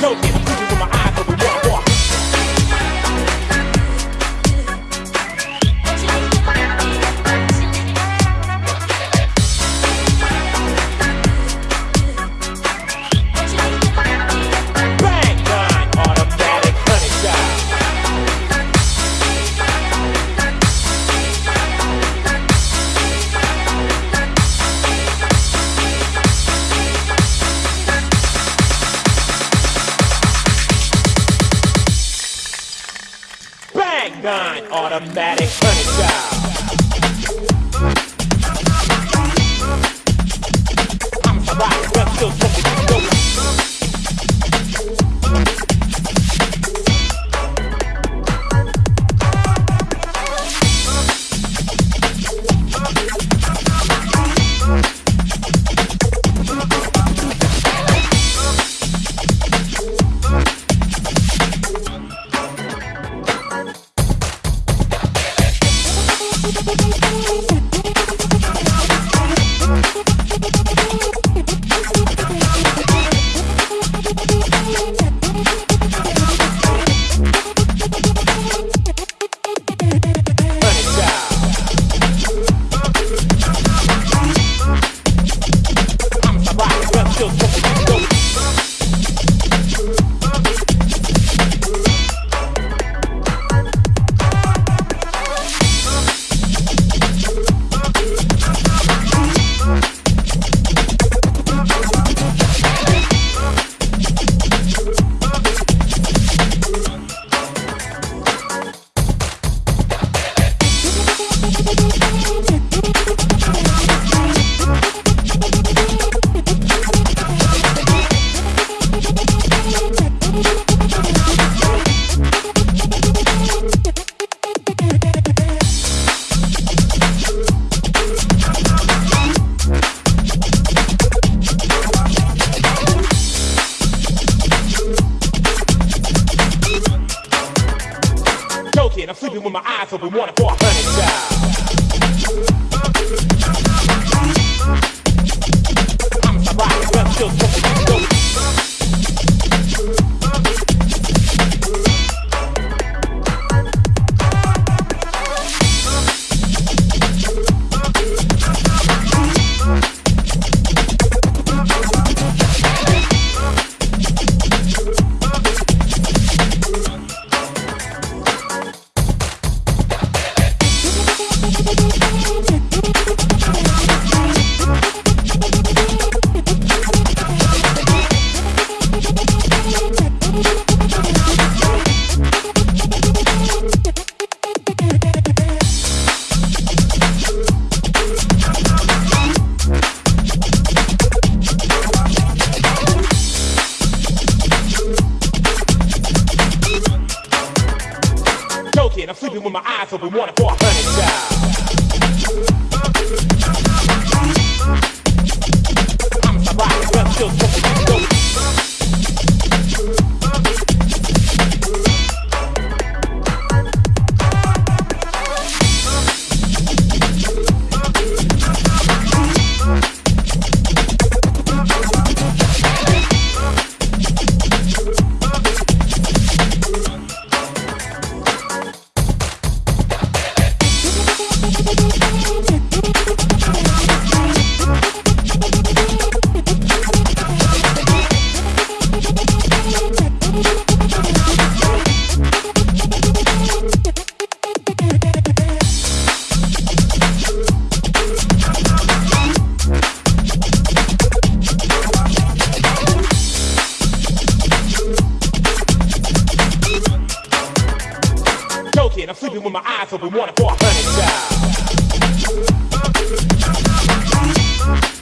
Go 9 automatic honey shot. Still I'm sleeping with my eyes open, wanna for a hundred times. I'm trying, but still. I'm sleeping with my eyes open, wanna for a hundred times. I'm surviving, but still. I'm sleeping with my eyes open, wanna for a hundred times.